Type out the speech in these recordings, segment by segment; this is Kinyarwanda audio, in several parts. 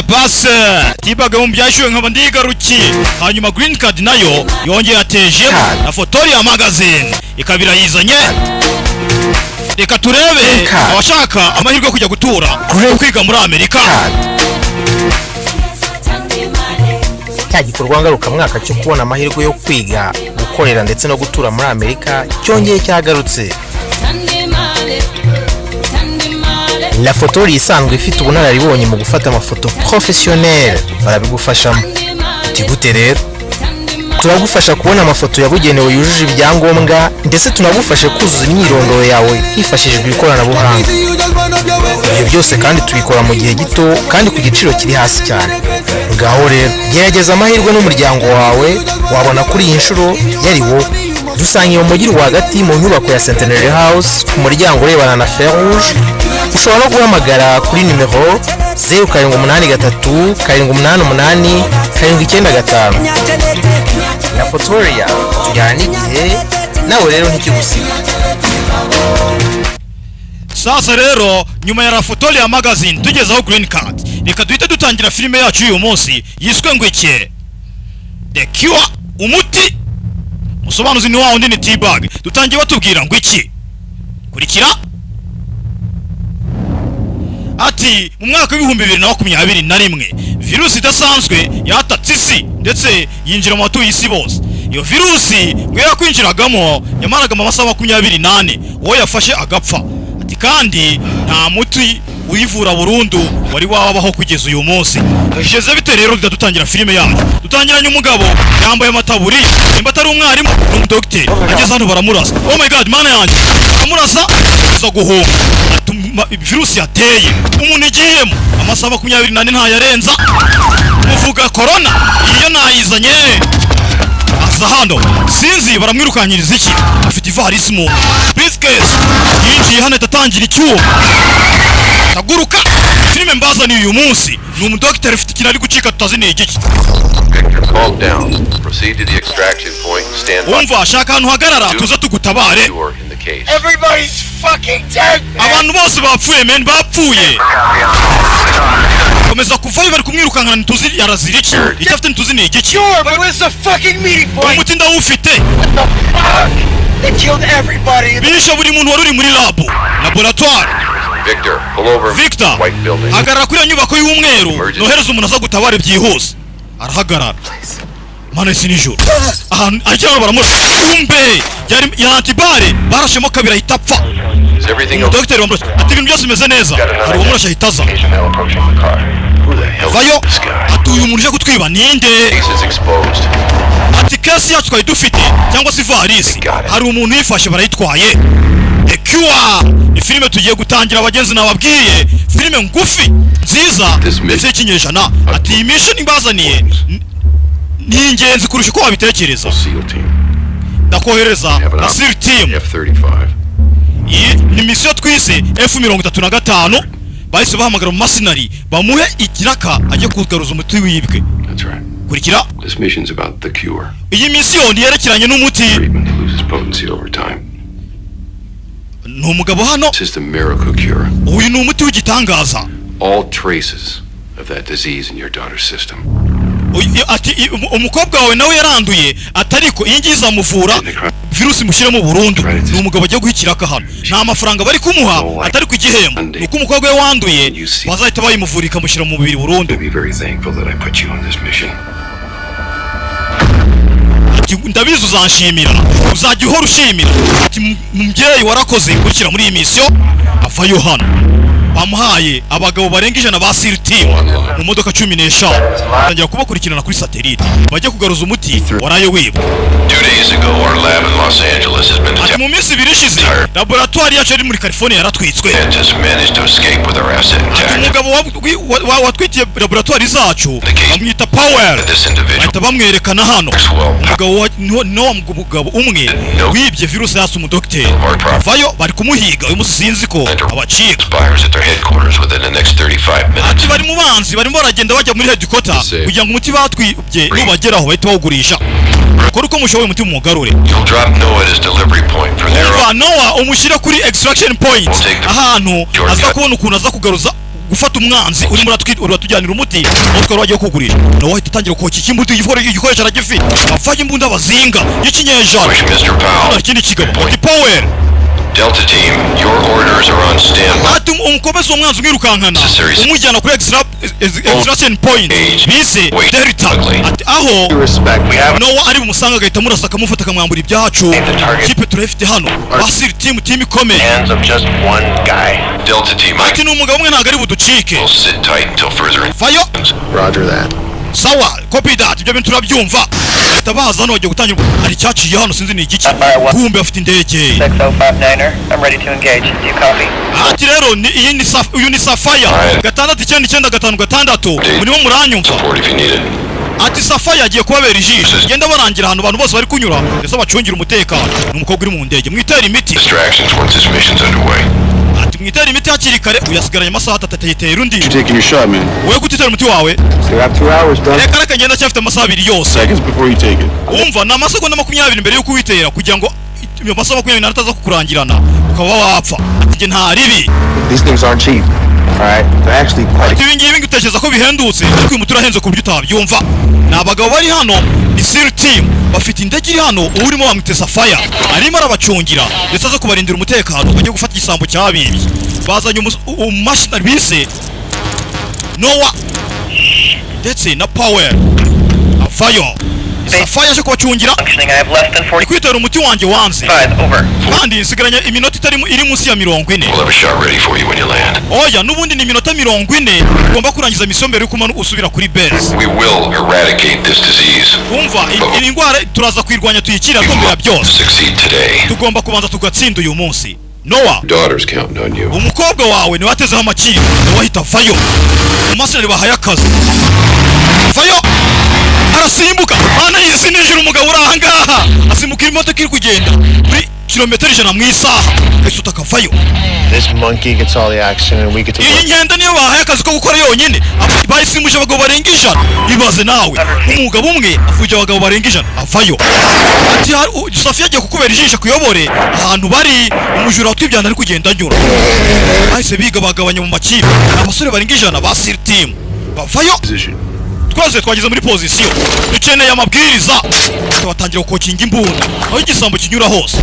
kanya base tibaga mu byashyuwe nkaba ndigarukiye hanyuma green card na yo yongeye yatejemo na fotoria magazine. Ikaba irayizanye reka turebe abashaka amahirwe yo kujya gutura kwiga muri amerika. Cya gikorwa ngarukamwaka cyo kubona amahirwe yo kwiga gukorera ndetse no gutura muri amerika cyongeye cyagarutse. La fotori isanzwe ifite ubunararibonye mu gufata amafoto professionnel. Barabigufashamo. Uti gute rero. Turagufasha kubona amafoto yabugenewe yujuje ibyangombwa ndetse tunagufashe kuzuza imyirondoro yawe hifashishijwe ikoranabuhanga. Ibyo byose kandi tubikora mu gihe gito kandi ku giciro kiri hasi cyane. Ngaho rero gerageza amahirwe n'umuryango wawe wabona kuri iyi nshuro yari wowe. Dusangiye mu mujyi rwagati mu nyubako ya centenary house ku muryango urebana na feruje ushobora no guhamagara kuri nimero zeru karindwi umunani gatatu karindwi umunani umunani karindwi icyenda gatanu. Na fotoria tujyana n'igihe nawe rero ntikigusiga. Sasa rero nyuma ya rafotoria magazine tugezeho green card. Reka duhite dutangira filime yacu y'uyu munsi yiswe ngo iki the cure umuti musobanuzi ni wa wundi ni t-bag. Dutangiye batubwira ngo iki? Kurikira? Ati mu mwaka w'ibihumbi bibiri na makumyabiri na rimwe virusi idasanzwe yatatse isi ndetse yinjira mu batuye isi bose. Iyo virusi ngo yakwinjiragamo yamaraga mu masaha makumyabiri n'ane uwo yafashe agapfa. Ati kandi nta muti uyivura burundu wari wabaho kugeza uyu munsi. Bigeze bite rero dutangira filime yacu dutangiranye umugabo? Yambaye amataburi nimba atari umwarimu ni umudogiteri. Ageze hano baramurasa. Oh my god mana yanjye. Baramurasa aza guhunga. Virusi yateye. Umuntu igiyemo amasaha makumyabiri n'ane ntayarenza muvuga korona iyo nayizanye aza hano. Sinzi baramwirukanyiriza iki? Afite ivarisi mu briefcase yinjiye hano atatangira icyuma taguruka filime mbazaniye uyu munsi. Ni umudogiteri ufite ikintu ari gucika tutazi ni igiki. Victor, calm down. Proceed to the extraction point. Stand by. wumva shaka ahantu hagarara tuze tugutabare. You are in the case. Everybody's fucking dead, man. abantu bose bapfuye men bapfuye. Komeza kuvayo bari kumwirukankana ntituzi yarazira iki. Icyo afite ntituzi ni igiki. Sure, but where's the fucking meeting point? umuti ndawufite bishe buri muntu wari uri muri labu laboratoire. Victor, pull over. victor! White building. hagarara kuri iyo nyubako y'umweru. Nohereza umuntu aza gutabara byihuse. Arahagarara. Mane isi nijoro. Ahantu ajyana baramurasa umbe yari ya antibare barashemo kabiri ahita apfa. Is everything dogiteri wamurashe ati ibintu byose bimeze neza. Hari uwamurashe ahita aza. vayo ati uyu muntu uje kutwiba ninde Case is exposed. ati kesi yacu twari dufite cyangwa se ivarisi. Hari umuntu uyifashe barayitwaye The Cure. Ni filime tugiye gutangira abagenzi nababwiye. Filime ngufi nziza ndetse y'ikinyejana. Ati iyi mission imbazaniye. N- ni ingenzi kurusha uko wabitekereza. Ndakohereza na siri F-35. iyi ni misiyo twise F mirongo itatu na gatanu. Bahise bahamagara mu masinari bamuhe ikiraka ajye kugaruza umuti wibwe. Kurikira? Iyi misiyo yerekeranye n'umuti. Ni umugabo hano uyu ni umuti w'igitangaza. Umu- umukobwa wawe nawe yaranduye atariko iyi ngiyi izamuvura virusi mushyiremo burundu. Ni umugabo agiye guha ikiraka hano. Nta mafaranga bari kumuha atari ku igihembo. Ni uko umukobwa we wanduye bazahita bayimuvura ikamushyira mu mubiri burundu. Ndabizi uzanshimira uzajya uhora ushimira. Ati "M- mubyeyi warakoze gushyira muri iyi misiyo avayo hano bamuhaye abagabo barenga ijana ba siri timu mu modoka cumi n'eshanu. Batangira kubakurikirana kuri satelite. Bajya kugaruza umuti waraye wibwa ati mu minsi ibiri ishize laboratwari yacu yari muri california yaratwitswe. intact. umugabo wa- wa- wa- watwitiye laboratwari zacu bamwita powell bahita bamwerekana hano. umugabo wa mugabo umwe wibye virusi yasi umudogiteri vayo bari kumuhiga. Uyu munsi sinzi ko abacika their headquarters within the next 35 minutes. ati bari mu banzi barimo baragenda bajya muri headquarter kugira ngo umuti batwibye nubageraho bahite bawugurisha. Kora uko mushoboye umuti mumugarure You'll drop Noah at his delivery point. From there umva nowa umushyire kuri extraction point. Ahantu aza kubona ukuntu aza kugaruza gufata umwanzi urimo uratujyanira umuti. Aho twari wagiye kugurisha nawe wahita utangira koka iki imbuto igikore- igikoresho aragifite avaye imbunda bazinga. Y'ikinyejana ikindi kigabo. Ati power Delta Team, your orders are on standby. ati umukomeza uwo mwanzi umwirukankana Necessary- umujyana kuri extra- ex- extraction point Age. bise Wait. delta Ugly. ati aho Respect. We have nowa ari bumusanga agahita amurasa akamufata akamwambura ibyacu the target. kipe turayifite hano basiri timu timu ikomeye hands of just one guy. Delta Team, I ati ni umugabo umwe ntabwo ari buducike will sit tight until further vayo Roger that. Sawa copy that ibyo bintu turabyumva bahita baza hano bagiye gutangira hari icyaciye hano sinzi ni igiki. Kumbe afite indege. 6059er, I'm ready to engage. Do you copy? ati rero ni iyi ni uyu ni safaya gatandatu icyenda icyenda gatanu gatandatu. Murimo muranyumva. Support if you need it. ati safaya agiye kubabera ijisho. Genda barangira ahantu abantu bose bari kunyura. Ndetse bacungira umutekano. Ni umukobwa uri mu ndege. Mwitera imiti. Mwitera imiti hakiri kare uyasigaranye amasaha atatu atayitera undi. Wowe gutitera umuti wawe. Reka reka ngenda cyafite amasaha abiri yose. Wumva ni amasegonda makumyabiri mbere y'uko uyitera kugira ngo ayo masaha makumyabiri n'ane ataza kukurangirana ukaba wapfa. Ati nta ribi. Ati ibi ngibi ko bihendutse. Ariko uyu muti ku buryo utabyumva ni abagabo bari hano. Ni siri bafite indege iri hano urimo bamwite safaya arimo arabacungira. Ndetse aza kubarindira umutekano. Bagiye gufata igisambo cyabibye bazanye umumashini bise nowa ndetse na power avayo safaya aje kubacungira Functioning, I have less than ni 45. kwitera umuti wanjye wanze Over. kandi nsigaranye iminota itari iri munsi ya mirongo ine We'll have a shot ready for you when you land. oya n'ubundi ni iminota mirongo ine ugomba kurangiza misiyo mbere y'uko usubira kuri base We will eradicate this disease. wumva iyi ndwara turaza kuyirwanya tuyikire atombera byose Succeed today. tugomba kubanza tugatsinda uyu munsi nowa Daughter's counting on you. umukobwa wawe ni we watezeho amakiri ni we wahita vayo umumaseneri bahaye akazi vayo arasimbuka. Mana yisinijira umugabo uri ahangaha asimbuka imodoka iri kugenda kuri kilometero ijana mu isaha. Ahita akavayo This monkey gets all the action and we get to iyi work. nkenda niyo bahaye akazi ko gukora yonyine. Bayisimbuje abagabo barenga ijana. Ibaze nawe. Umugabo umwe afuje abagabo barenga ijana. Avayo. Ati hari- u- safiya agiye kukubera ijisho kuyobore. Ahantu bari umujura watwibyana ari kugenda anyura. Bahise biga bagabanya mu makipe. Abasore barenga ijana ba siri timu bavayo. Twese twageze muri pozisiyo dukeneye amabwiriza. Tubatangira gukokinga imbunda. Aho igisambo kinyura hose.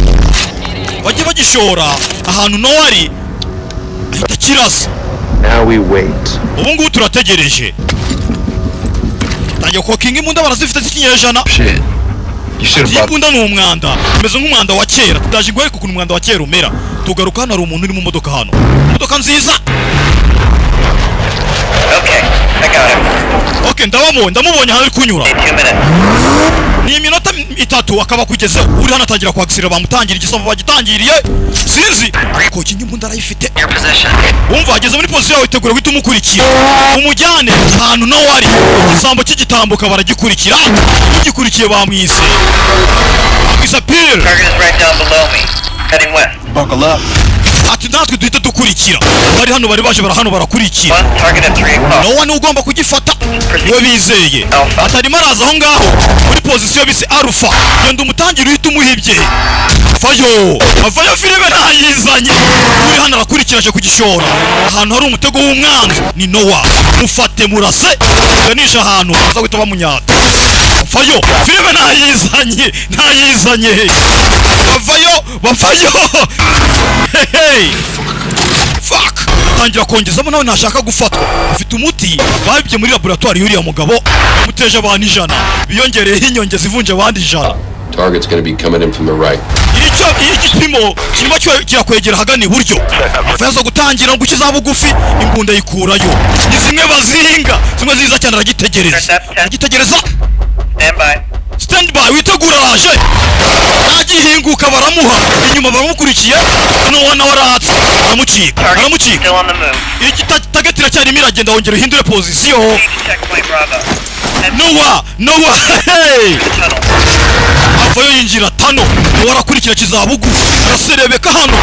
Bajye bagishora ahantu nowa ari ahita kirasa ubu ngubu turategereje. Tangira kokinga imbunda barazifite z'ikinyejana. Iyi mbunda ni umwanda. Umeze nk'umwanda wa kera. Tutaje ngo ariko ukuntu umwanda wa kera umera. Tugaruka hano hari umuntu uri mu modoka hano. Imodoka nziza. Okay, I got him. ok ndabamubonye ndamubonye ahantu ari kunyura Need two minutes. ni iminota m- itatu akaba akugezeho uri hano atangira kwagisira bamutangira igisambo bagitangiriye sinzi kokinga imbunda arayifite Your position. wumva ageze muri pozisiyo yawe itegura guhita umukurikira umujyane ahantu nawe ari igisambo kigitambuka baragikurikira ugikurikiye bamwise bamwise pire Target is right down below me. Heading west. buckle up. Ati natwe duhita dukurikira. Bari hano bari baje hano barakurikira. One target at 3 o'clock. nowa ni we ugomba kugifata. Niwe bizeye. Atarimo araza aho ngaho. Muri pozisiyo bise arufa genda umutangire uhita umuhibye vayo avayo. Filime ntayizanye. Uri hano arakurikira aje kugishora. Ahantu hari umutego w'umwanzi. Ni nowa mufate murase. Ganisha ahantu. Baza guhita bamunyata. Vayo filime ntayizanye ntayizanye bavayo bavayo hehe fuck. Tangira kongezamo nawe ntashaka gufatwa afite umuti? Babibye muri laboratwari y'uriya mugabo. Bamuteje abantu ijana. Biyongereyeho inyongeza ivunja abandi ijana. Target's gonna be coming in from the right. icyo iyo igipimo kirimo kirakwegera ahagana iburyo. Avuye gutangira ngo ukiza bugufi imbunda yikurayo. Ni zimwe bazinga zimwe ziza cyane aragitegereza. Aragitegereza. Stand by witegura. Araje nagihinguka baramuha. Inyuma baramukurikiye nowa nawe aratse. Aramucika aramucika still on the move. igitageti iracyarimo iragenda wongera uhindure pozisiyo nowa nowa tunnel. avayo yinjira tano nowa arakurikira kizabugufi araserebeka hano.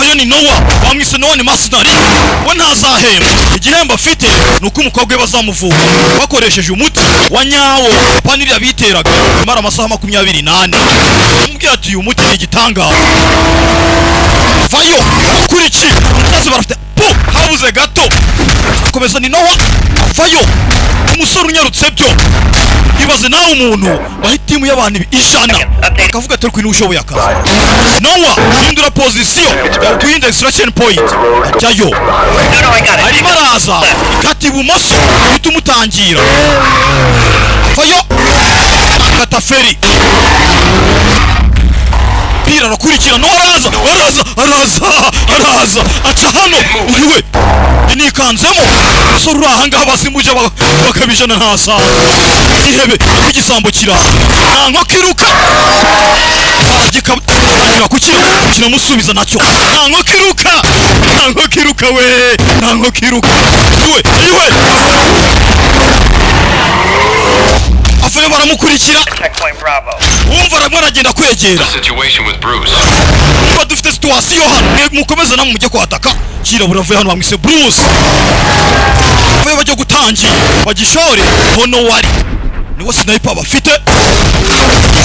Avayo ni nowa bamwise nowa ni masinari we ntazahemba. Igihembo afite ni uko umukobwa we bazamuvura bakoresheje umuti wa nyawo paniriya biteraga imara amasaha makumyabiri n'ane. Amubwira ati uyu muti ni igitangaza. Vayo akurikiye. Umusazi barafite pu habuze gato! Akomeza ni nowa vayo umusore unyarutse byo! Ibaze nawe umuntu waha itimu y'abantu ijana! Akavuga ati niwe ushoboye akazi. Nowa hindura pozisiyo yaguhinda extraction point! Ajyayo! Ikati arimo araza ikata ibumoso uhita umutangira! Akata feri pira arakurikira no araza araza. araza araza aca hano. Iwe. Nikanzemo. Umusore uri ahangaha basimuje ba- bakabijana ntasaza ihebe igisambo kiraha nta nkoko iruka baragikatangira kukira kiramusubiza na cyo. Nta nkoko iruka nta nkoko iruka we. Nta nkoko iruka iwe iwe. Avuye baramukurikira. Wumva aramwe aragenda kwegera. Wumva niba dufite situwasiyo hano. Mukomeze namwe mujye kwataka. Kirabura buravuye hano bamwise bruce. Avuye bajya gutangira. Bagishore. Hono wari. Niwo sniper bafite.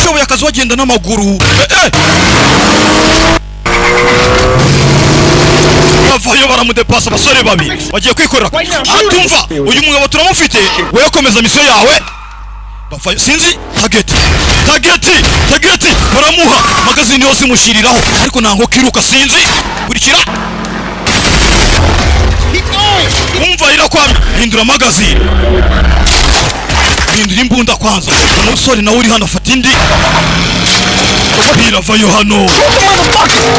Ushoboye akazi wagenda n'amaguru. Eh, eh. bavayo baramudepasa abasore babiri. Bagiye kwikorera. Atumva uyu mugabo turamufite. Wowe komeza misiyo yawe bavayo sinzi? Tageti. Tageti! Tageti! Baramuha! Magazini yose mushiriraho. Ariko nango kiruka sinzi? Kurikira. Umva irakwamye hindura magazini hindura imbunda kwanza. Umusore nawe uri hano afata indi. Biravayo hano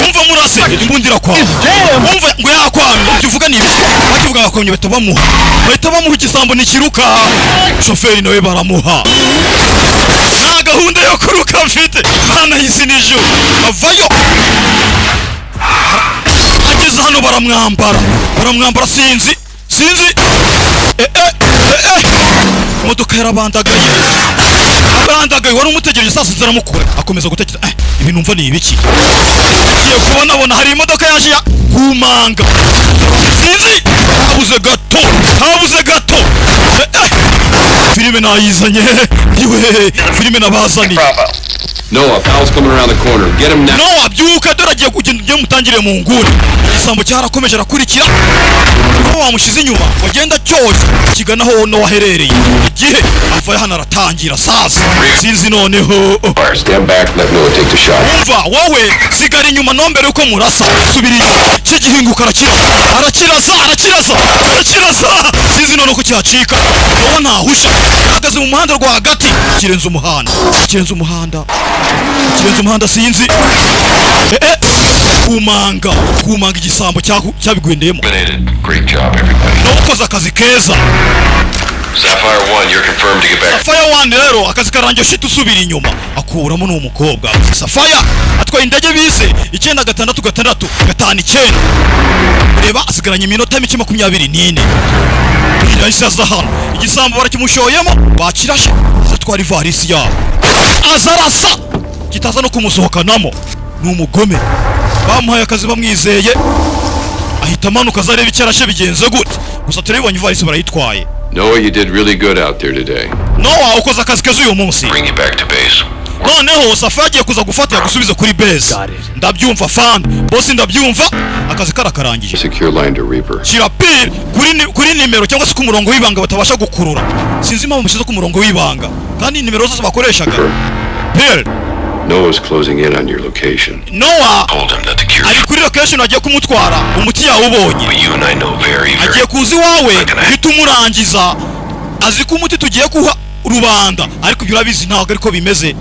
umva murase imbunda irakwama. Umva ngo yakwamye ibyo uvuga ni ibiki? Bakivuga bakomye bahita bamuha. Bahita bamuha igisambo ntikiruka. Shoferi nawe baramuha. Nta gahunda yo kuruka mfite. Hano y'isi n'ijuru. Avayo ageze hano baramwambara. Baramwambara sinzi sinzi. Eh, eh, eh, eh. Imodoka yarabandagaye abandagaye wari umutegereje saa sita aramukura akomeza gutekereza eh, ibi numva ni ibiki? Agiye kubona abona hari imodoka yaje ya kumanga. Sinzi. Habuze gato. Habuze gato? Eh, gato filime nayizanye yewe filime nabazaniye. Noah, pal's coming around the corner. Get him now. no abyuka dore agiye kugenda ugiye mutangire mu nguni. Igisambo cyarakomeje arakurikira. Niho wamushize inyuma. Wagenda cyose kigana aho no waherereye igihe avaye hano aratangira. Sasa sinzi noneho. Stand back, let Noah take the shot. umva wowe sigara inyuma. Nombere uko murasa. Subira inyuma. Kigihinguka arakiraza arakiraza. Arakiraza arakiraza sinzi none ko cyacika wowe ntahusha. Ahagaze mu muhanda rwagati. Kirenze umuhanda. Kirenze umuhanda. Kirenze umuhanda sinzi. Eh, eh. kumanga. Kumanga igisambo cyabigwendeyemo. Nawe ukoze akazi keza. Sapphire 1, you're confirmed to get back. Safaya wandi rero akazi karangiye shita usubira inyuma. Akuramo n'uwo mukobwa Safaya atwaye indege bise icyenda gatandatu gatandatu gatanu icyenda. Reba asigaranye iminota mike makumyabiri n'ine. Yahise aza hano. Igisambo barakimushoyemo bakirashe azatwara ivarisi yabo. Aza arasa. Kitaza no kumusohokanamo. Ni umugome. Bamuhaye akazi bamwizeye. Ahita amanuka aza areba icyo arashe bigenze gute. Gusa turabibonye ivarisi barayitwaye. Noah, you did really good out there today. nowa ukoze akazi keza uyu munsi. Bring you back to base. noneho safa yagiye kuza gufata yagusubiza kuri base. Ndabyumva fan. Bosi ndabyumva. Akazi karakarangije. Secure line to Reaper. shyira pil kuri, ni- kuri nimero cyangwa se ku murongo w'ibanga batabasha gukurura. Sinzi impamvu mushyize ku murongo w'ibanga. Kandi nimero zose bakoreshaga. Pil Noah's closing in on your location. Noah Told him that the cure ari kuri location agiye kumutwara umuti yawubonye ubonye. you and I know very, very agiye kuza iwawe uhita umurangiza. Azi ko umuti tugiye kuha rubanda ariko ibyo urabizi ntabwo ariko bimeze.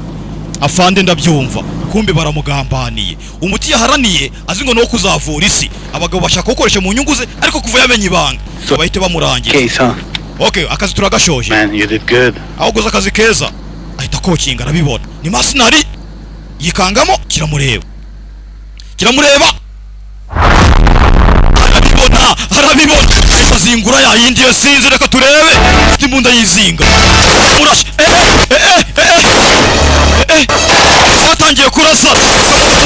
Afande ndabyumva kumbe baramugambaniye. Umuti yaharaniye azi ngo no kuzavura isi. Abagabo bashaka gukoresha mu nyungu ze ariko kuva yamenye ibanga. So, bahite huh? okay akazi turagashoje Man, you did good. aho uguze akazi keza ahita kokinga arabibona. Ni masinari yikangamo kiramureba. Kiramureba. Arabibona arabibona. Ahita azingura ya yindi yo sinzi reka turebe. Afite imbunda yizinga. Murashe eh eh eh batangiye kurasa.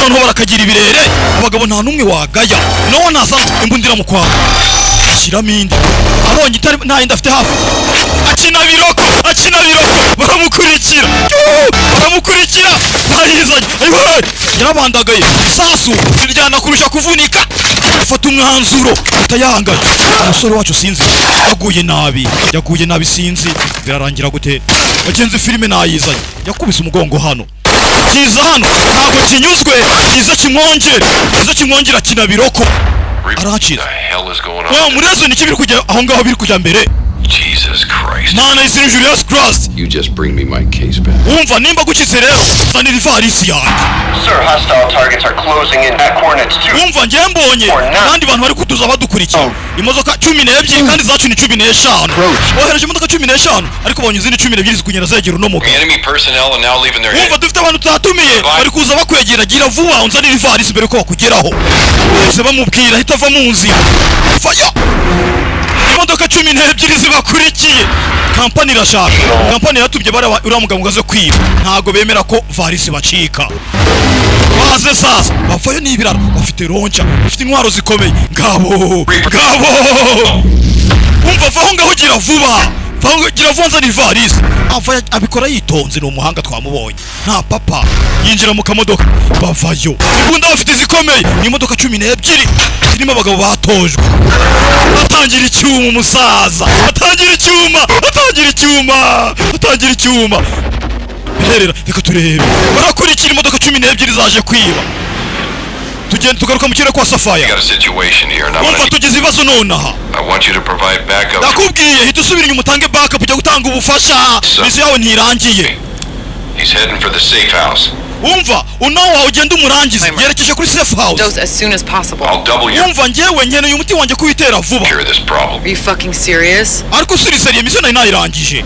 Noneho barakagira ibirere. Abagabo nta n'umwe wagaya. Nowe naza imbunda iramukwanga ashyiramo indi abonye itari nta yindi afite hafi akina biroko akina biroko baramukurikira. Baramukurikira bayizanye ayiwe yarabandagaye isasu riryana kurusha kuvunika. Afata umwanzuro. Atayangana umusore wacu sinzi. Yaguye nabi. Yaguye nabi sinzi. Birarangira gute? Bagenzi filime nayizanye yakubise umugongo hano. Kiza hano. Ntabwo kinyuzwe. Kiza kimwongere kiza kimwongere akina on? muri rezo niki biri kujya aho ngaho biri kujya mbere Jesus Christ. mana izina Julius Christ. You just bring me my case back. Umva nimba gukize rero zanira ivarisi yanjye Sir, hostile targets are closing in at coordinates 2. Umva njye mbonye. Abandi bantu bari kutuza badukurikira. Imodoka cumi n'ebyiri kandi zacu ni cumi n'eshanu. Bohereje imodoka cumi n'eshanu? Ariko bonye izindi cumi n'ebyiri zikunyera zegera uno mugabo Enemy personnel are now leaving their head. dufite abantu tutatumiye bari kuza bakwegera gira vuba unzanire ivarisi mbere ko bakugeraho. Bose bamubwira hita ava mu nzira. Vayo imodoka cumi n'ebyiri zibakurikiye. Kampani irashaka. Kampani yaratubye bariya uriya mugabo ngo aze kwiba. Ntabwo bemera ko varisi bacika. Baze sasa bavayo n'ibiraro bafite ronca bafite intwaro zikomeye. Ngabo! Ngabo! Umva vaho ngaho gira vuba. Vaho gira vuba nzana ivarisi ava abikora yitonze ni umuhanga twamubonye. Nta papa. Yinjira mu kamodoka. Bavayo. Imbunda bafite zikomeye ni imodoka cumi n'ebyiri. Zirimo abagabo batojwe. Atangira icyuma umusaza. Atangira icyuma. Atangira icyuma. Atangira icyuma. Birerera reka turebe. Barakurikira imodoka cumi n'ebyiri zaje kwiba. Tugenda tugaruka mu kirere kwa You safaya got a situation here, and I'm wumva gonna. tugize ibibazo nonaha I want you to provide backup. ndakubwiye hita usubira inyuma utange backup ujya gutanga ubufasha So- misi yawe ntirangiye He's heading for the safe house. wumva unawo wawe ugenda umurangize Timer. yerekeje kuri safe house Dose as soon as possible. I'll double your wumva njyewe nkeneye umuti wanjye kuwitera vuba cure this problem. Are you fucking serious? ariko usiriseriye misiyo na yo nayirangije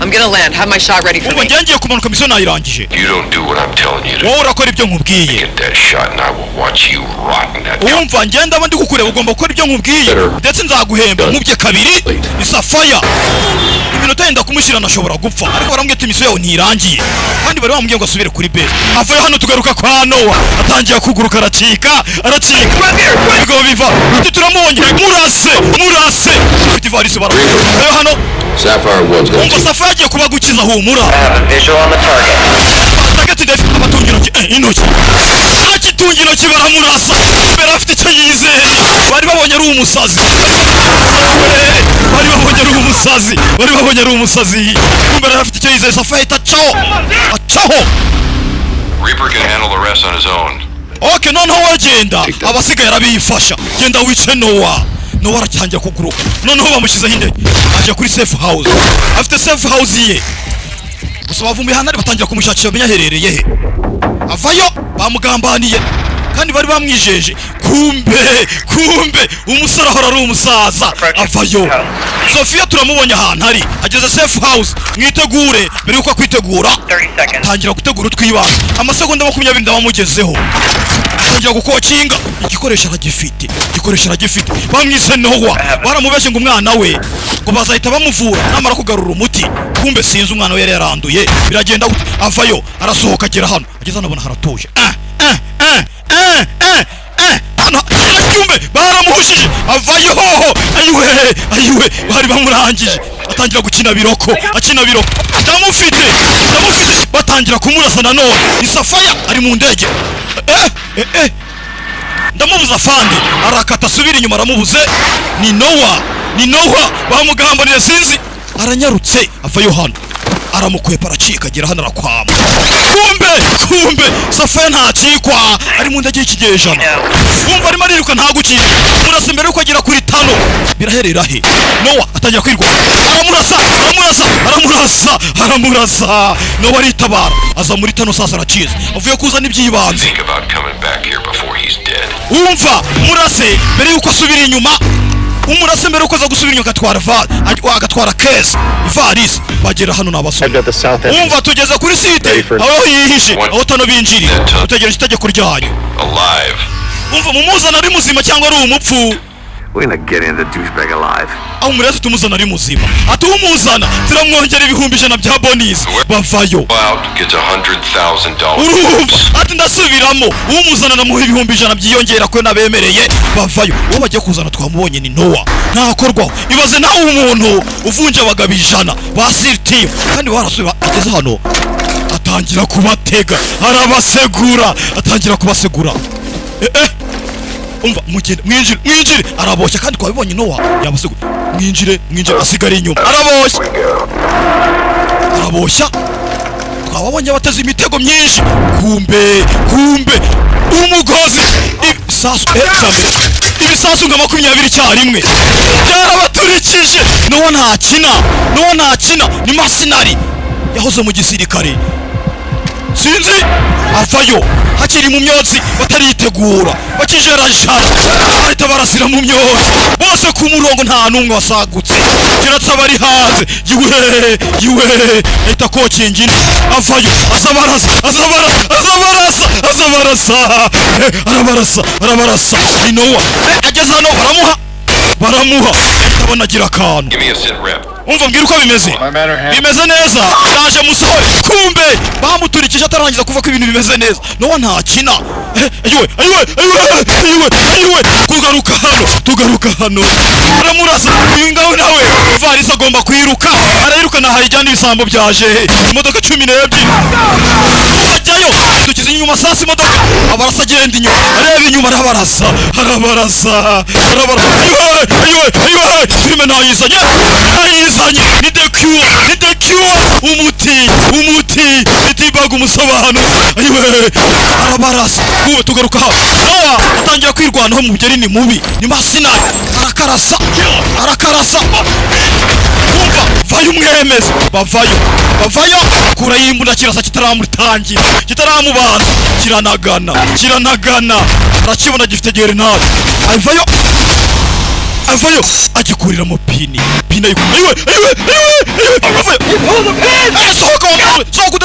I'm gonna land. Have my shot ready for me. ngiye kumanuka misiyo nayirangije. You don't do what I'm telling you to. wowe urakora ibyo nkubwiye. Get that shot, and I will watch you rot in that. gun. wumva ngenda aba ndi kukureba ugomba gukora ibyo nkubwiye. Better. ndetse nzaguhemba. Nkubye kabiri isafaya iminota yenda kumushyira nashobora gupfa. Ariko barambwira ati misiyo yawe ntirangiye kandi bari bamubwiye ngo asubire kuri base. Avayo hano tugaruka kwa nowa. Atangiye kuguruka aracika aracika. Ibigabo biva. Uti turamubonye. Murase murase. Ufite ivarisi bara avayo hano. Sapphire One's got wumva two. safaya agiye kubagukiza humura. I have a visual on the target. tagati ndafite abatunga intoki eh, intoki. Akitunga intoki baramurasa. Mbere afite icyo yizeye bari babonye ari umusazi. Bari babonye ari umusazi. Bari babonye ari umusazi. Mbere afite icyo yizeye safa ahita acaho. Acaho. Reaper can handle the rest on his own. ok noneho wagenda. Abasigaye arabifasha. Genda wice nowa nowa aratangira kuguruka noneho bamushyizeho indege aje kuri safe house. Afite safe house ye. Gusa bavumbuye hano batangira kumushakisha bamenya aherereye he. Avayo bamugambaniye. Kandi bari bamwijeje kumbe kumbe umusore ahora ari umusaza avayo. Sofiya turamubonye ahantu ari. Ageze safe house mwitegure mbere yuko akwitegura. 30 seconds. tangira gutegura utwibanga amasegonda makumyabiri ndabamugezeho atangira gukokinga igikoresho aragifite igikoresho aragifite. Bamwise nowa. Baramubeshye ngo umwana we ngo bazahita bamuvura. Namara kugarura umuti kumbe sinzi umwana we yari yaranduye. Biragenda avayo arasohoka agera hano. Ageze hano abona haratuje ah, ah. hano aracyumbe baramuhushije avayo hoho. Ayiwe ayiwe. Bari bamurangije. Atangira gukina biroko. Akina biroko. Ndamufite. Ndamufite. Batangira kumurasa nanone isafaya ari mu ndege. Eh eh eh. Ndamubuza fande. Arakata asubira inyuma aramubuze. Ni nowa. Ni nowa. Bamugambanira sinzi aranyarutse. Avayo hano aramukwepa aracika agera hano arakwama. Kumbe kumbe safaya ntacikwa ari mu ndege y'ikigejana wumva arimo ariruka ntagukire murasa mbere yuko agera kuri tano biraherera he? Nowa atangira kwirwa. Aramurasa aramurasa aramurasa aramurasa. Nowa aritabara. Aza muri tano sasa aracize. Avuye kuzana iby'ibanze. Wumva? Murase mbere yuko asubira inyuma umurase mbere ukoza gusubira inyuma agatwara val agatwara kesi ivarisi bagera hano umva wumva tugeze kuri site aho yihishe aho tano binjiri utegereje itegeko ryanyu umva wumva mumuzana ari muzima cyangwa ari umupfu We're gonna get in the douchebag alive. umurezi tumuzana ari muzima. Ati umuzana turamwongera ibihumbi ijana bya bonisi bavayo. urumva? Ati ndasubiramo. Umuzana namuha ibihumbi ijana byiyongera ko nabemereye. Bavayo. Uwo bagiye kuzana twamubonye ni nowa ntakorwaho. Ibaze nawe umuntu uvunja abagabo ijana ba siritimu kandi barasubiye ageze hano atangira kubatega. Arabasegura atangira kubasegura eh, eh. Umva mugende mwinjire mwinjire. Araboshya kandi twabibonye nowa. Yabasegura mwinjire mwinjire asigara inyuma. Araboshya araboshya twababonye bateze imitego myinshi. Kumbe kumbe. Umugozi. Ibisasu eh, bwa mbere ibisasu nka makumyabiri icyarimwe byarabaturikije. N'uwo ntakina. N'uwo ntakina. Ni masinari. Yahoze mu gisirikare sinzi? Avayo. Hakiri mu myotsi bataritegura. Bakijarajara bahita barasira mu myotsi. Bose ku murongo nta n'umwe wasagutse. Keretse abari hanze. Yiwe yiwe ahita kokinga indi avayo. Aza barasa aza barasa aza barasa aza barasa Eh, arabarasa. Arabarasa. Ni nowa Eh, ageze hano. Baramuha. Baramuha. Ahita abonagira akantu. Umva mbwira uko bimeze. Bimeze neza. Yaje musore. Kumbe bamuturikije atarangiza kuva ko ibintu bimeze neza. Nowa ntakina. Ayiwe ayiwe ayiwe ayiwe kugaruka hano. Tugaruka hano. Aramurasa uyu ngawe nawe. Ivarisi agomba kwiruka. Arayirukana. Hayijyana ibisambo byaje. Imodoka cumi n'ebyiri. Ajyayo. Dukize inyuma sasa imodoka. Abarasa agenda inyuma. Areba inyuma arabarasa. Arabarasa. Arabarasa. Ayiwe ayiwe ayiwe filime nayizanye nayizanye ni the cure ni the cure umuti umuti. Itibaga umusobanuro ayiwe arabarasa. Ubu tugaruka hano. Nowa atangira kwirwanaho mu bugeri ni mubi. Ni masinari arakarasa arakarasa. Kumva vayo umwemeze. Bavayo bavayo. Kura y'imbunda kirasa kitaramutangira kitaramubanza kiranagana kiranagana. Arakibona gifite gerenade avayo avayo agikurira mu pini. Pini ayiwe ayiwe ayiwe sohoka wa mwana we sohoka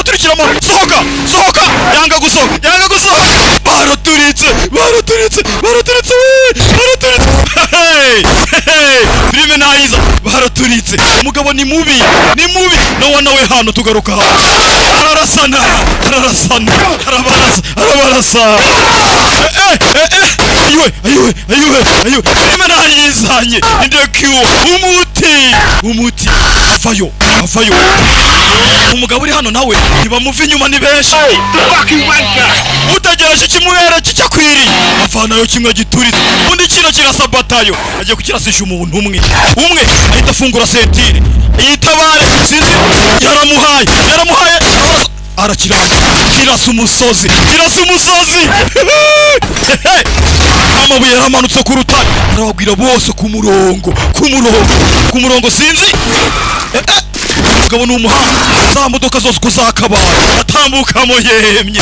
sohoka sohoka. Yanga gusohoka yanga gusohoka. Baraturitse baraturitse baraturitse baraturitse filime nayiza baraturitse umugabo ni mubi ni mubi. No wana we hano tugaruka. Hano ararasana ararasana arabarasa arabarasa. Eh, eh, eh, ayiwe ayiwe ayiwe ayiwe ni the cure umuti umuti. Avayo avayo. Umugabo uri hano nawe ntibamuva inyuma ni benshi. Utegereje ikimuhere kicakwiriye avanayo kimwe gituritse. Undi kino kirasa batayo agiye kukirasisha umuntu umwe. Umwe ahita afungura sentire yitabare sinzi yaramuhaye. Yaramuhaye arakiranga kirasa umusozi kirasa umusozi amabuye yaramanutse ku rutare. Arababwira bose ku murongo. Ku murongo. Ku murongo sinzi. Eh, eh. Umugabo ni umuhanga za modoka zose uko zakabaye atambukamo yemye.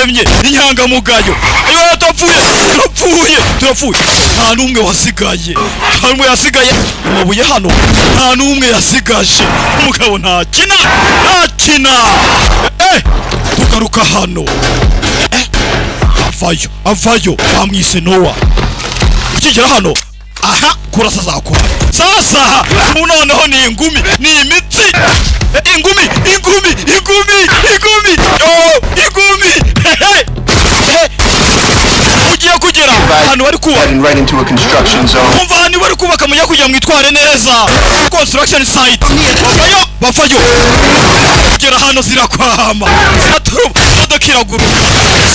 Yemye inyangamugayo ayo turapfuye turapfuye turapfuye nta n'umwe wasigaye. Nta n'umwe yasigaye. Amabuye hano. Nta n'umwe yasigaje. Umugabo ntakina ntakina eh, tugaruka hano. Eh, avayo avayo. Bamwise nowa ukigera hano aha kurasa zakora sasa ubu noneho ni ingumi ni imitsi Eh, ingumi ingumi ingumi ingumi ingumi Hehe. ugiye kugera ahantu bari kubaka Heading right into a construction zone. umva ahantu bari kubaka mujya kugira mwitware neza. Construction site. Bavayo bavayo kugera hano zirakwama ziraturuba imodoka iraguruka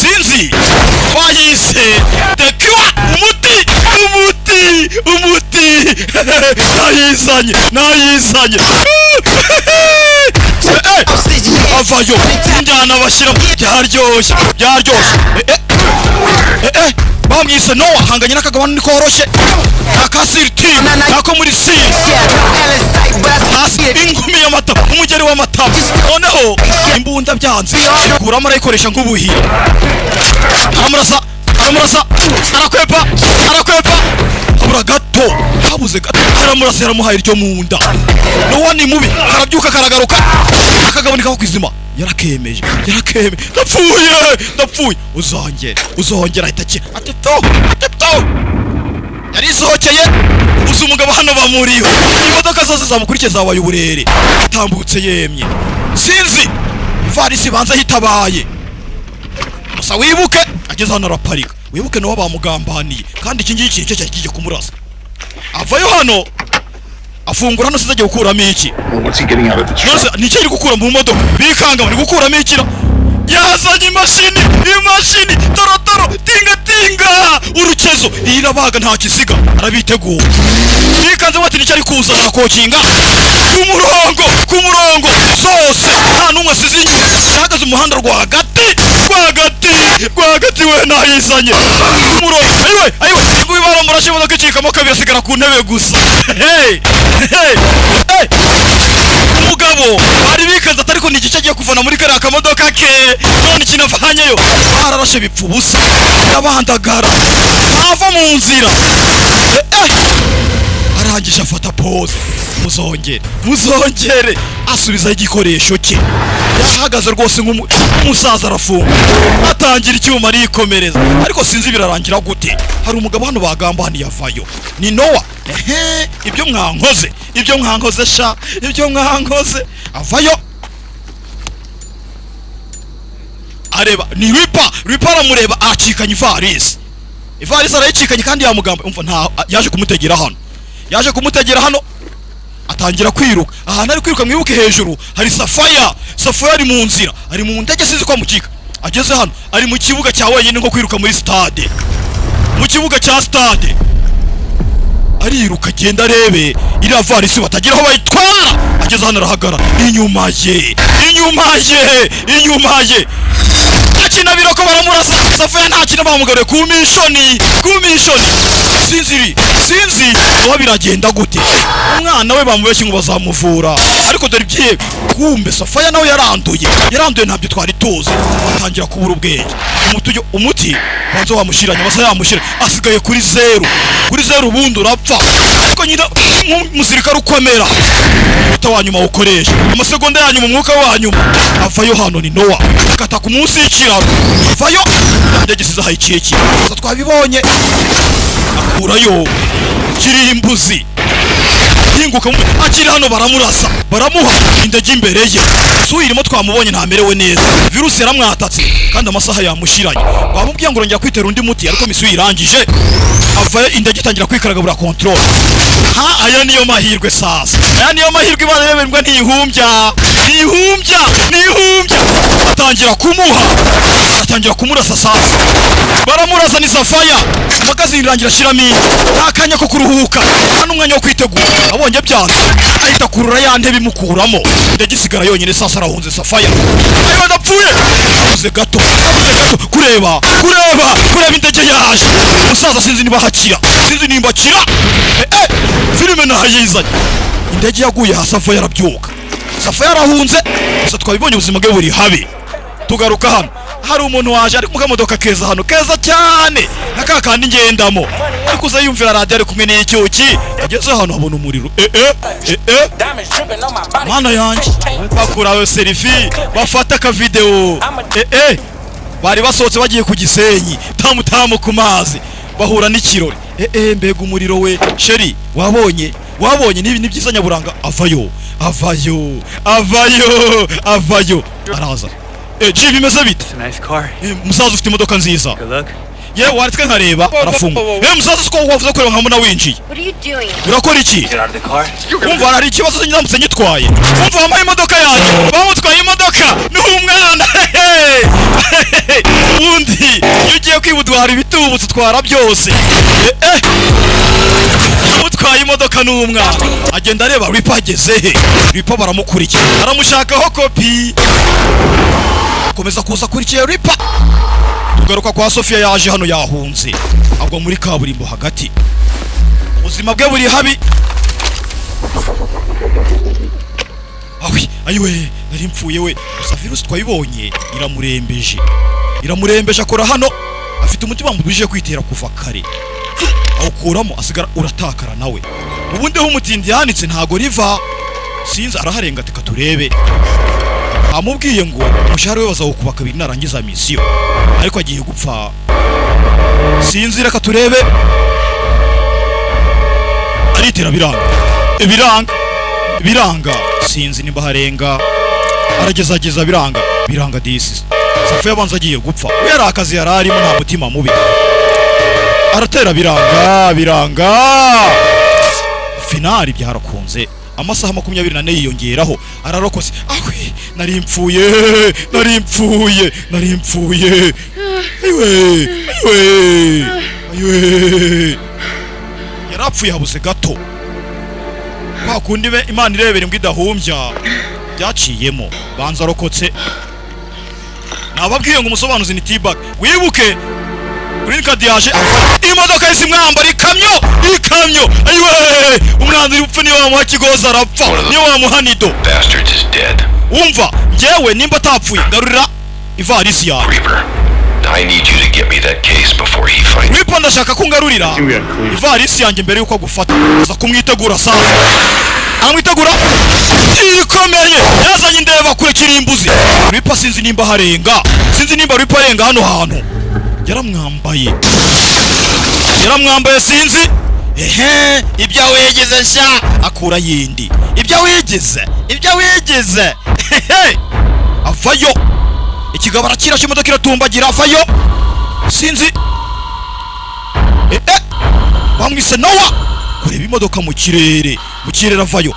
sinzi. Wayise the cure umuti umuti nayizanye nayizanye avayo injyana bashyiramo byaryoshye byaryoshye bamwise nowa hanganye n'akagabane ni koroshye akasiritimu nako muri siri hasi ingumi y'amatama umugeri w'amatama noneho imbunda byanze kuramo arayikoresha nk'ubuhiri aramurasa aramurasa arakwepa arakwepa habura gato habuze gato. Aramurasa yaramuhaye iryo mu nda nowa ni mubi. Karabyuka karagaruka. Akagabane kaba ku izima yarakemeje. Yarakemeje. Ndapfuye. Ndapfuye. Uzongera uzongera ahita akira. Ati to ati to yari isohokeye. Gusa umugabo hano bamuriho. Imodoka zose zamukurikiye zabaye uburere. Atambutse yemye. Sinzi. Ivarisi banza hitabaye gusa wibuke ageze hano araparika wibuke nawe bamugambaniye. Kandi iki ngiki ni cyo cyari kigiye kumurasa avayo hano afungura hano sinzi agiye gukuramo iki. Nicyo ari gukura mu modoka? Bikanga bari gukuramo ikira. Yazanye imashini imashini torotoro tinga tinga. Urukezo iyi irabaga nta kisiga arabitegura bikanze bati ni cyo ari kuzana akokinga ku murongo ku murongo zose nta n'umwe asize inyuma yahagaze umuhanda rwagati rwagati rwagati we nayizanye ayiwe ayiwe nguyu baramurashe imodoka icikamo kabiri asigara ku ntebe gusa! Umugabo bari bikaze atari ko ni igice agiye kuvana muri kariya kamodoka ke! None ikintu avanyeyo! Bararashe bipfa ubusa! Arabandagara ntava mu nzira! Eh, eh. Arangije afata pose. Muzongere. Muzongere. Asubizaho igikoresho cye. Yahagaze rwose nk'umu- nk'umusaza arafunga. Atangira icyuma arikomereza. Ariko sinzi birarangira gute. Hari umugabo hano bagambaniye avayo. Ni nowa ehe. Ibyo mwankoze. Ibyo mwankoze sha. Ibyo mwankoze. Avayo. Areba. Ni ripa ripa aramureba acikanye ivarisi. Ivarisi arayicikanye kandi yamugamba. Yaje kumutegera hano. Yaje kumutegera hano. Atangira kwiruka. Ahantu ari kwiruka mwibuke hejuru. Hari safaya safaya ari mu nzira. Ari mu ndege sinzi ko amukika. Ageze hano. Ari mu kibuga cya wenyine nko kwiruka muri stade. Mu kibuga cya stade. Ariruka agenda arebe. Iriya varisi batagira aho bayitwara. Ageze hano arahagarara. Inyuma ye. Inyuma ye. Inyuma ye. Akina biroko baramurasa safaya ntakina bamugaruye ku mishoni ku mishoni sinziri sinzi. Uba biragenda gute? Umwana we bamubeshye ngo bazamuvura. Ariko dore ibyiye kumbe safaya nawe yaranduye. Yaranduye ntabyo twari tuzi. Atangira kubura ubwenge. Umuti ujya- umuti banza wamushyiranye amasa yamushyira asigaye kuri zeru. Kuri zeru ubundi urapfa. Ariko nyine nk'umusirikare ukomera. Umuta wa nyuma awukoresha amasegonda ya nyuma umwuka wa nyuma. Avayo hano ni nowa. Akata ku munsi y'ikiraro. Avayo indege isize ikihe gusa twabibonye. Akurayo. Kirimbuzi hinguka mu akiri hano baramurasa. Baramuha indege imbere ye. Si uyirimo twamubonye ntamerewe neza. Virusi yaramwatatse kandi amasaha yamushiranye. Bamubwiye ngo urongera kwitera undi muti ariko misi uyirangije avayo indege itangira kwikaraga buriya control. Ha aya niyo mahirwe sasa. Aya niyo mahirwe imana yemerwa ntihumbya. Ntihumbya ntihumbya. Atangira kumuha. Atangira kumurasa sasa. Baramurasa ni safaya amagazini irangira ashyiramo indi nta kanya ko kuruhuka. Nta n'umwanya wo kwitegura. Abonye byanze ahita akurura ya ntebe imukuramo. Indege isigara yonyine sasa arahunze safaya ayo ndapfuye abuze gato. Abuze gato. Kureba. Kureba. Kureba indege yaje. Umusaza sinzi niba hakira. Sinzi nimba akira. Eh, eh, filime nahayizanye indege yaguye hasi ava yarabyuka safa yarahunze gusa twabibonye ubuzima bwe buri habi tugaruka hano. Hari umuntu waje ari mu kamodoka keza hano. Keza cyane. Nka ka kandi ngendamo. Ariko uza yumvira radiyo ari kumwe n'icyuki ageze hano abona umuriro. Eh eh eh eh. Mana yanjye. Bakurawe serifi bafata akavidewo eh bari basohotse bagiye ku gisenyi. Tamu tamu ku mazi. Bahura n'ikirori. Eh mbega umuriro we. Sheri wabonye? Wabonye? Nibi ni byiza nyaburanga. Avayo. Avayo. Avayo. Avayo. Araza. Eh ji bimeze bite? Musaza ufite imodoka nziza. Good luck. ye waretse nkareba arafunga. eh musaza siko wavuze kureba winjiye are you doing? urakora iki? Get out of the car. umva hari ikibazo ndamutse nyitwaye umva wambaye imodoka yanjye. Bamutwaye imodoka? Ni umwana. Ubundi iyo ugiye kwibutwara ibitubutse utwara byose. Umutwaye imodoka ni umwana. Agenda areba ripa ageze he? Ripa baramukurikiye aramushakaho kopi. Akomeza kuza akurikiye ripa tugaruka kwa sofiya yaje hano yahunze. Agwa muri kaburimbo hagati. Ubuzima bwe buri habi. Awi ayiwe nari mpfuye we. Gusa virusi twayibonye iramurembeje. Iramurembeje akora hano. Afite umutima mubije kwitera kuva kare. Awukuramo asigara uratakara nawe. Ubundi aho umutindi yanitse ntago riva. Sinzi araharenga tika turebe. Amubwiye ngo umushahara we bazawukuba kabiri narangiza misiyo. Ariko agiye gupfa. Sinzi reka turebe aritera biranga. Biranga. Biranga. Sinzi nimba harenga. Aragezageza biranga. Biranga disi safu yabanza agiye gupfa. We yari akazi yari arimo nta mutima mubi. Aratera biranga biranga. Finali byarakunze. Amasaha makumyabiri nane yiyongeraho. Ararokose ahwe nari mpfuye nari mpfuye nari mpfuye. Ayiwe ayiwe ayiwe yarapfuye habuze gato. Kwa kundi imana irebera imbwa idahumbya byaciyemo. Banza arokotse nababwiye ngo umusobanuzi ni tibag wibuke green card yaje imodoka yise imwambara ikamyo ikamyo. Ayiwe umwanzi rupfu niyo wamuha kigozi arapfa niyo wamuha nido umva njyewe nimba atapfuye garurira ivarisi yawe I need you to get me that case before he finds wipo ndashaka kungarurira. ivarisi yanjye mbere yuko agufata. Aza kumwitegura sasa aramwitegura ikomeye yazanye indeba kure kirimbuzi. Ripa sinzi nimba harenga. Sinzi nimba ripa arenga hano hantu. Yaramwambaye. Yaramwambaye sinzi ehe ibyo wigeze sha akura yindi. Ibyo wigeze ibyo wigeze hehe avayo. Ikigabo arakirashe imodoka iratumbagira avayo. Sinzi. Eh. bamwise nowa. Kureba imodoka mu kirere mu kirere avayo.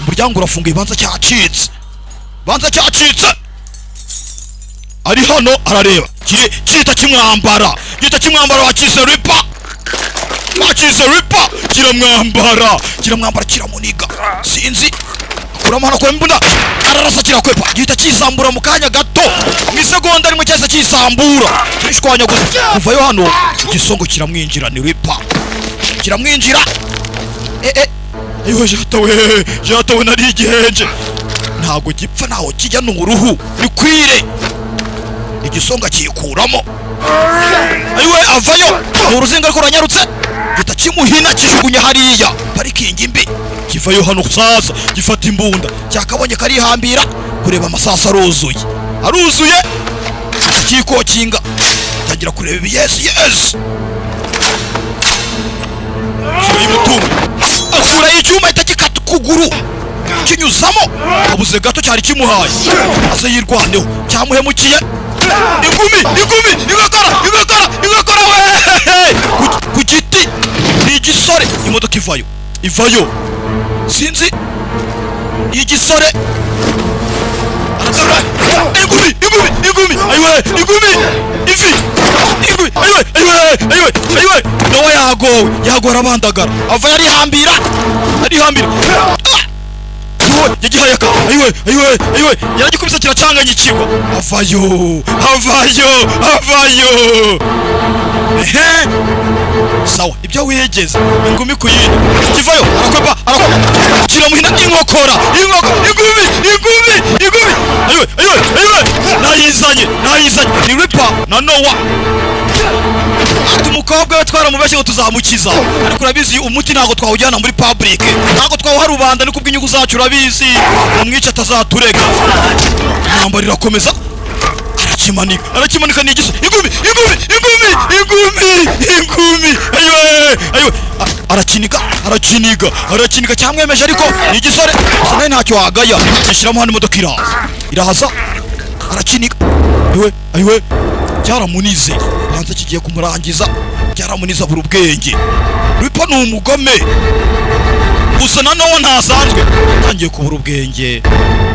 Umuryango urafunguye banza cyacitse. Banza cyacitse. Ari hano arareba. Kiri kita kimwambara. Kita kimwambara wakise ripa wakise ripa kiramwambara kiramwambara kiramuniga sinzi. Akuramo hano kurema imbunda ararasa kirakwepa gihita kisambura mu kanya gato. Mu isegonda rimwe cyahise kisambura kirishwanyaguza kuvayo hano igisongo kiramwinjira ni ripa kiramwinjira eh eh. Ayiwe jatawe jatawe nari igihenje ntabwo gipfa ntaho kijya ni uruhu. Ni kwire. Igisonga kiyikuramo ayiwe avayo. Ni uruzinga ariko ruranyarutse gihita kimuhina kijugunya hariya. Parikingi mbi. Kivayo hano sasa gifata imbunda. Cyakabonye karihambira. Kureba amasasu aruzuye. Aruzuye. Kikokinga tangira kureba ibiyesi yesi kiro y'umutungo akuraho icyuma ahita gikata ukuguru. Kinyuzamo. Abuze gato cyari kimuhaye. Aze yirwaneho. Cyamuhemukiye. Ingumi ingumi ingakora ingakora ingakora we Ku- giti ni igisore imodoka ivayo ivayo sinzi igisore aragarura ingumi ingumi ingumi ayiwe ingumi ivi ingumi ayiwe ayiwe ayiwe ayiwe nawe yagowe yagowe arabandagara ava yarihambira arihambira Ah! Ayiwe yagihaye aka ayiwe ayiwe ayiwe yaragikubise kiracanganyikirwa. Avayo avayo avayo ehe. Sawa ibyo wigeze ingumi ku yindi. Kivayo arakwepa arakwepa kiramuhina inkokora. Inkoko ingumi ingumi ingumi. Ayiwe ayiwe ayiwe nayizanye nayizanye. Ni ripa na nowa umukobwa we twaramubeshye ngo tuzamukiza. Ariko urabizi umuti ntabwo twawujyana muri public. Ntabwo twawuha rubanda ni kubw'inyungu zacu urabizi. Umwica atazaturega. Intambara irakomeza arakimanika. Arakimanika ni igiso ingumi ingumi ingumi ingumi ingumi. Ayiwe ayiwe. Arakiniga arakiniga arakiniga. Cyamwemeje ariko ni igisore gusa nawe ntacyo wagaya. Yishyiramo hano imodoka iraza. Iraza. Arakiniga ayiwe ayiwe. Cyaramunize banza kigiye kumurangiza. Cyaramunize abura ubwenge. Ripa ni umugome. Gusa na nowa ntasanzwe. Atangiye kubura ubwenge.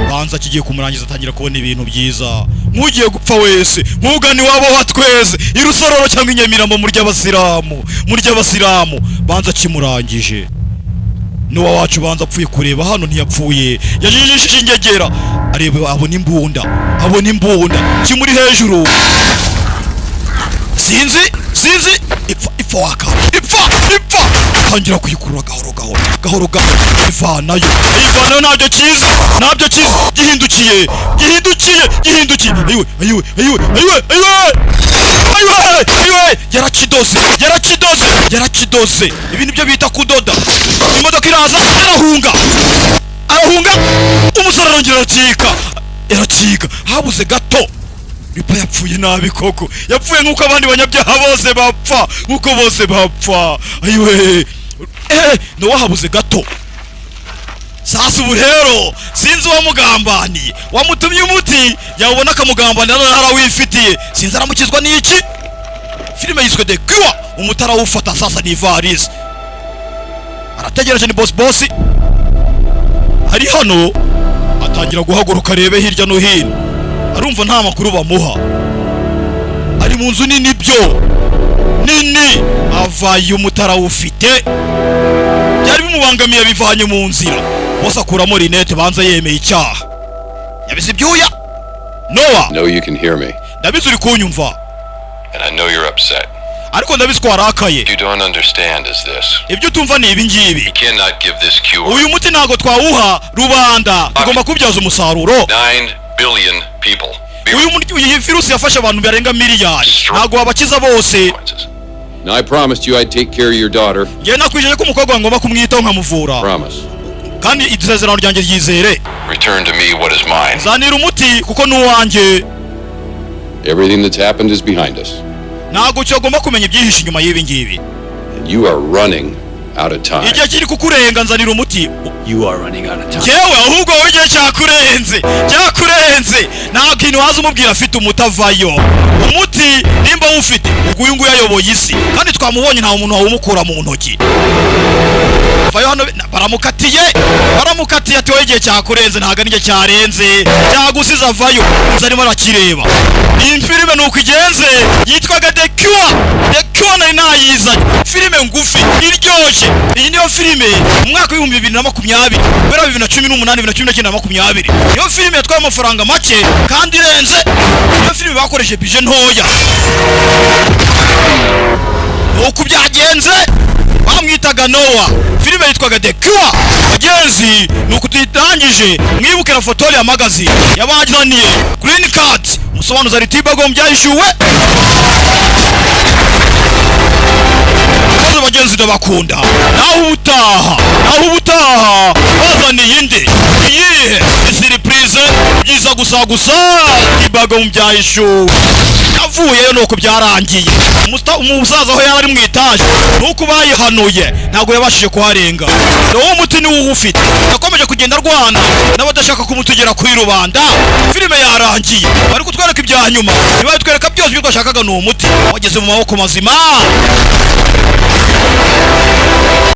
Banza kigiye kumurangiza atangira kubona ibintu byiza. Nk'ugiye gupfa wese. Nk'ugana iwabo wa twese. Irusororo cyangwa inyamiramo mu ry'abasilamu mu ry'abasilamu banza kimurangije n'uwa wacu banza apfuye kureba. Hano ntiyapfuye. Yajijishije ingegera. Areba abona imbunda. Abona imbunda. Kimuri hejuru. Sinzi sinzi. Ipfa ipfa waka. Ipfa ipfa. Tangira kuyikurura gahoro gahoro gahoro gahoro. Ivanayo ayivanayo ntabyo kizi ntabyo kizi gihindukiye gihindukiye gihindukiye. Ayiwe ayiwe ayiwe ayiwe ayiwe. Ayiwe ayiwe. Yarakidoze yarakidoze yarakidoze. Ibi ni byo bita kudoda. Imodoka iraza arahunga arahunga umusore arongera aracyika aracyika habuze gato. Ripa yapfuye nabi koko. Yapfuye nk'uko abandi banyabyaha bose bapfa. Nk'uko bose bapfa. Ayiwe eh nowa habuze gato. Sasa ubu rero sinzi uwamugambaniye wamutumye umuti yawubona akamugambanira none arawifitiye sinzi aramukizwa n'iki? Filime yiswe the cure umuti arawufata sasa ni ivarisi. Arategereje ni bosi bosi ari hano atangira guhaguruka arebe hirya no hino. Arumva nta makuru bamuha. Ari mu nzu nini byo. Nini. Avaye umutara awufite byari bimubangamiye bivanye mu nzira. Bose akuramo rinete banza yemeye icyaha. Yabize ibyuya? Nowa ndabizi uri kunyumva. Ariko ndabizi ko warakaye. Ibyo utumva ni ibi ngibi. You cannot give this cure. uyu muti ntabwo twawuha rubanda. Tugomba kubyaza umusaruro. Billion people. Iyi virusi yafashe abantu barenga miliyari ntabwo wabakiza bose consequences. Now I promised you I'd take care of your daughter. njyewe nakwijeje ko umukobwa wawe ngomba kumwitaho nkamuvura Promise. kandi isezerano ryanjye ryizere Return to me what is mine. zanira umuti kuko ni uwanjye Everything that's happened is behind us. ntabwo cyagomba kumenya ibyihishe inyuma y'ibi ngibi And you are running. Igihe kiri kukurenga nzanira umuti. You are running out of time. yewe ahubwo wowe igihe cyakurenze cyakurenze. Nta kintu waza umubwira afite umuti avayo. Umuti nimba awufite ubwo uyu nguyu ayoboye isi. Kandi twamubonye nta muntu wawumukura mu ntoki. Vayo hano baramukatiye baramukatiye ati wowe igihe cyakurenze ntabwo ari cyarenze. Cyagusize avayo. Inzu arimo arakireba. Iyi filime ni uko igenze yitwaga the cure. The cure nari nayizanye. Filime ngufi iryoshye. Iyi niyo filime mu mwaka w'ibihumbi bibiri na makumyabiri guhera bibiri na cumi n'umunani bibiri na cumi n'icyenda na makumyabiri. Niyo filime yatwaye amafaranga make kandi irenze. Niyo filime bakoresheje bije ntoya. Nuko byagenze. Bamwitaga noa filime yitwaga the cure. Bagenzi nuko tuyitangije mwibuke na fotori ya magazi yabazaniye green card musobanuza ritibago byayishyuwe maze bagenzi ndabakunda naho ubutaha. Naho ubutaha. Bazaniye indi iyihe ni siripurize byiza gusa gusa? Tibago byayishyuwe yavuyeyo nuko byarangiye. Umusaza aho yari ari mu itaje nuko bayihanuye. Ntabwo yabashije kuharenga. Nawo umuti niwo uwufite yakomeje kugenda arwana. N'abadashaka kumutugera kuri rubanda. Filime yarangiye. Bari kutwereka ibya nyuma. Ntibari byose ibyo twashakaga ni umuti. Wageze mu maboko mazima. Yeah.